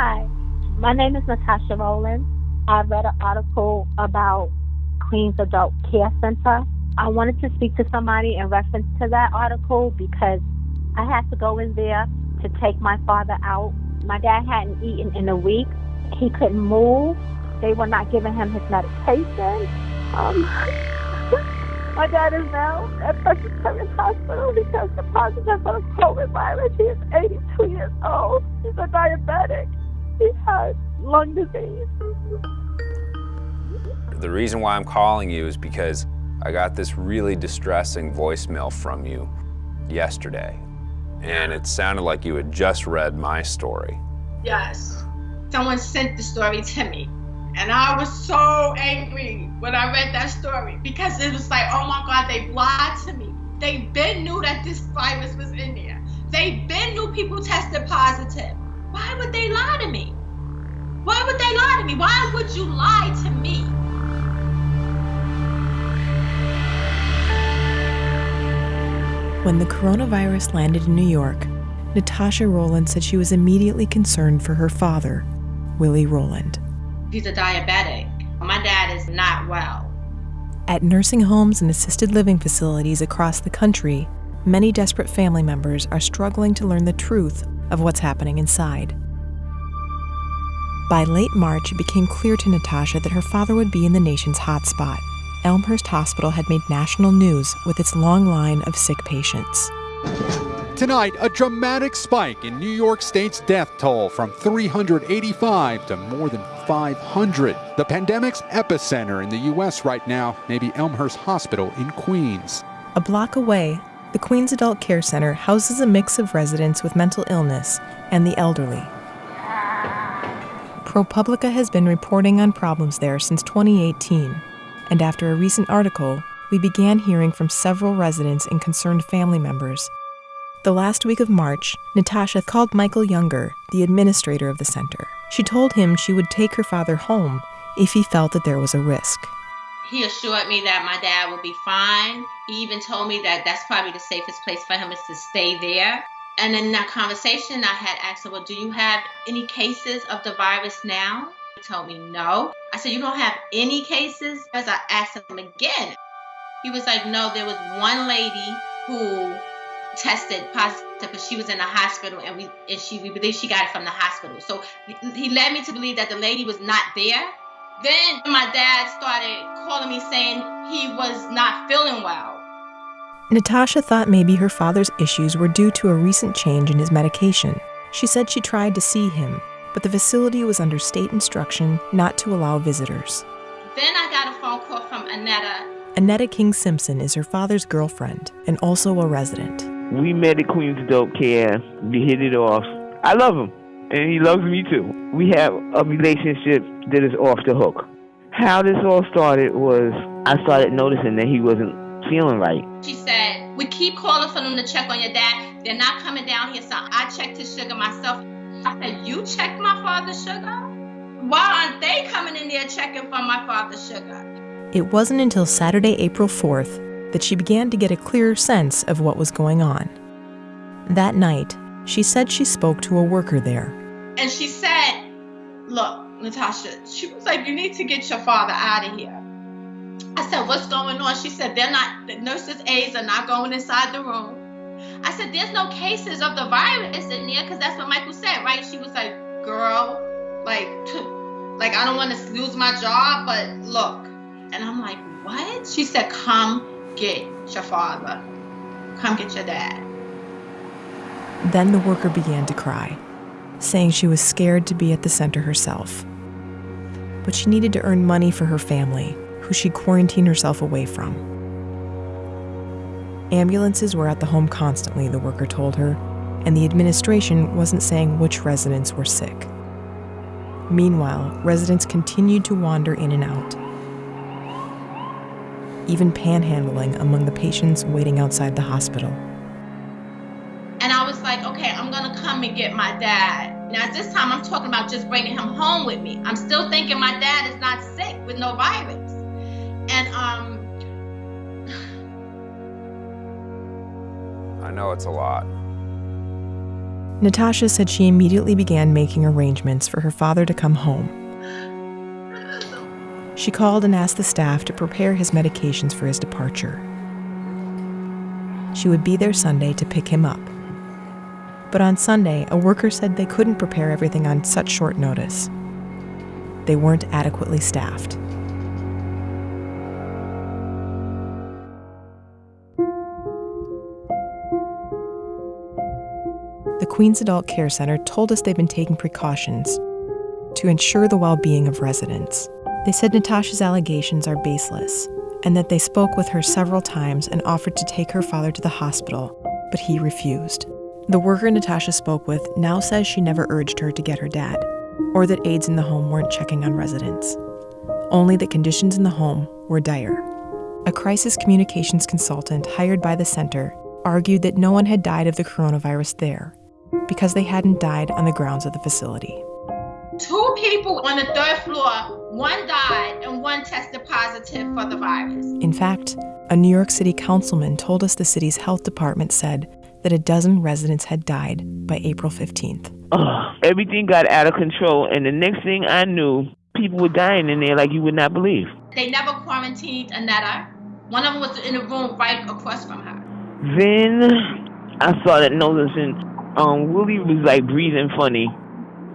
Hi, my name is Natasha Rowland. I read an article about Queens Adult Care Center. I wanted to speak to somebody in reference to that article because I had to go in there to take my father out. My dad hadn't eaten in a week. He couldn't move. They were not giving him his medication. Um, my dad is now at Presbyterian Hospital because the positive the COVID virus. He is 82 years old. He's a diabetic. He has lung disease. The reason why I'm calling you is because I got this really distressing voicemail from you yesterday. And it sounded like you had just read my story. Yes. Someone sent the story to me. And I was so angry when I read that story because it was like, oh my God, they lied to me. They been knew that this virus was in there. They been knew people tested positive. Why would they lie to me? Why would they lie to me? Why would you lie to me? When the coronavirus landed in New York, Natasha Rowland said she was immediately concerned for her father, Willie Rowland. He's a diabetic. My dad is not well. At nursing homes and assisted living facilities across the country, many desperate family members are struggling to learn the truth of what's happening inside. By late March, it became clear to Natasha that her father would be in the nation's hotspot. Elmhurst Hospital had made national news with its long line of sick patients. Tonight, a dramatic spike in New York State's death toll from 385 to more than 500. The pandemic's epicenter in the U.S. right now may be Elmhurst Hospital in Queens. A block away, the Queens Adult Care Center houses a mix of residents with mental illness and the elderly. ProPublica has been reporting on problems there since 2018, and after a recent article, we began hearing from several residents and concerned family members. The last week of March, Natasha called Michael Younger, the administrator of the center. She told him she would take her father home if he felt that there was a risk. He assured me that my dad would be fine. He even told me that that's probably the safest place for him is to stay there. And in that conversation, I had asked him, Well, do you have any cases of the virus now? He told me no. I said, You don't have any cases? As I asked him again, he was like, No, there was one lady who tested positive, but she was in the hospital, and we and she we believe she got it from the hospital. So he led me to believe that the lady was not there. Then my dad started calling me saying he was not feeling well. Natasha thought maybe her father's issues were due to a recent change in his medication. She said she tried to see him, but the facility was under state instruction not to allow visitors. Then I got a phone call from Annetta. Annetta King Simpson is her father's girlfriend and also a resident. We met at Queens Dope Care. We hit it off. I love him, and he loves me too. We have a relationship that is off the hook. How this all started was I started noticing that he wasn't feeling right. She said, We keep calling for them to check on your dad. They're not coming down here, so I checked his sugar myself. I said, You checked my father's sugar? Why aren't they coming in there checking for my father's sugar? It wasn't until Saturday, April 4th, that she began to get a clearer sense of what was going on. That night, she said she spoke to a worker there. And she said, Look, Natasha, she was like, You need to get your father out of here. I said, What's going on? She said, They're not, the nurses' aides are not going inside the room. I said, There's no cases of the virus in there because that's what Michael said, right? She was like, Girl, like, like I don't want to lose my job, but look. And I'm like, What? She said, Come get your father. Come get your dad. Then the worker began to cry, saying she was scared to be at the center herself. But she needed to earn money for her family who she'd quarantined herself away from. Ambulances were at the home constantly, the worker told her, and the administration wasn't saying which residents were sick. Meanwhile, residents continued to wander in and out, even panhandling among the patients waiting outside the hospital. Come and get my dad. Now, this time I'm talking about just bringing him home with me. I'm still thinking my dad is not sick with no virus. And um I know it's a lot. Natasha said she immediately began making arrangements for her father to come home. She called and asked the staff to prepare his medications for his departure. She would be there Sunday to pick him up. But on Sunday, a worker said they couldn't prepare everything on such short notice. They weren't adequately staffed. The Queens Adult Care Center told us they've been taking precautions to ensure the well being of residents. They said Natasha's allegations are baseless and that they spoke with her several times and offered to take her father to the hospital, but he refused. The worker Natasha spoke with now says she never urged her to get her dad, or that aides in the home weren't checking on residents. Only that conditions in the home were dire. A crisis communications consultant hired by the center argued that no one had died of the coronavirus there because they hadn't died on the grounds of the facility. Two people on the third floor, one died and one tested positive for the virus. In fact, a New York City councilman told us the city's health department said that a dozen residents had died by April 15th. Ugh, everything got out of control, and the next thing I knew, people were dying in there like you would not believe. They never quarantined Anetta. One of them was in the room right across from her. Then I started noticing um, Willie was like breathing funny,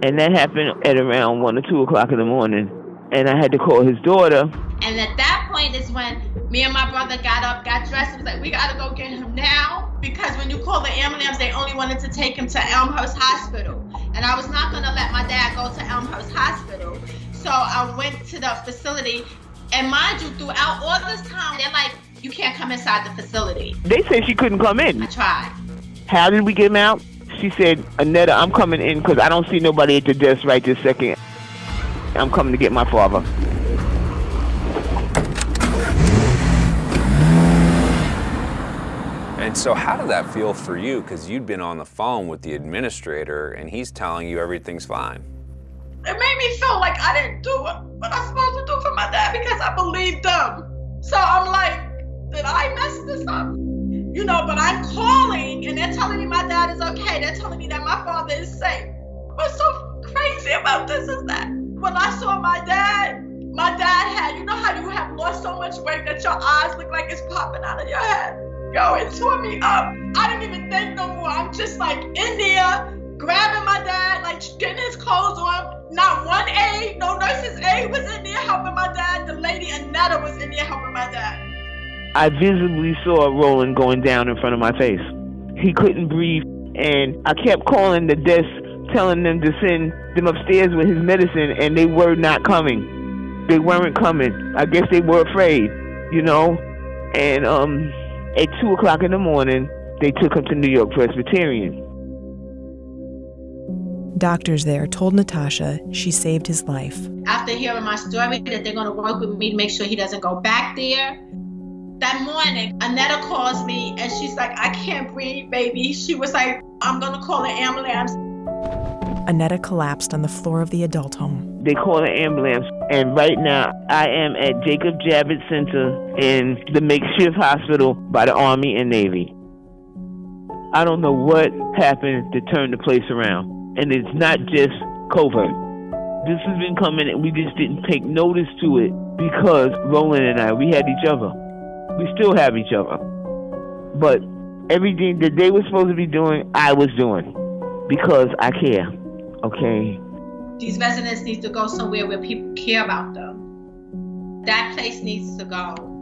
and that happened at around one or two o'clock in the morning. And I had to call his daughter. And at that point is when me and my brother got up, got dressed, and was like, we gotta go get him now. Because when you call the ambulance, they only wanted to take him to Elmhurst Hospital. And I was not gonna let my dad go to Elmhurst Hospital. So I went to the facility. And mind you, throughout all this time, they're like, you can't come inside the facility. They said she couldn't come in. I tried. How did we get him out? She said, Anetta, I'm coming in because I don't see nobody at the desk right this second. I'm coming to get my father. And so, how did that feel for you? Because you'd been on the phone with the administrator and he's telling you everything's fine. It made me feel like I didn't do what, what I'm supposed to do for my dad because I believed them. So I'm like, did I mess this up? You know, but I'm calling and they're telling me my dad is okay. They're telling me that my father is safe. What's so crazy about this is that when I saw my dad, my dad had, you know how you have lost so much weight that your eyes look like it's popping out of your head? Yo, it tore me up. I didn't even think no more. I'm just like in there, grabbing my dad, like getting his clothes on. Not one aide, no nurse's aide was in there helping my dad. The lady Anetta was in there helping my dad. I visibly saw Rowland going down in front of my face. He couldn't breathe, and I kept calling the desk, telling them to send them upstairs with his medicine, and they were not coming. They weren't coming. I guess they were afraid, you know. And um, at two o'clock in the morning, they took him to New York Presbyterian. Doctors there told Natasha she saved his life. After hearing my story, that they're going to work with me to make sure he doesn't go back there. That morning, Anetta calls me and she's like, I can't breathe, baby. She was like, I'm going to call an ambulance. Anetta collapsed on the floor of the adult home. They called an ambulance, and right now I am at Jacob Javits Center in the makeshift hospital by the Army and Navy. I don't know what happened to turn the place around, and it's not just COVID. This has been coming, and we just didn't take notice to it because Rowland and I, we had each other. We still have each other. But everything that they were supposed to be doing, I was doing because I care. Okay? These residents need to go somewhere where people care about them. That place needs to go.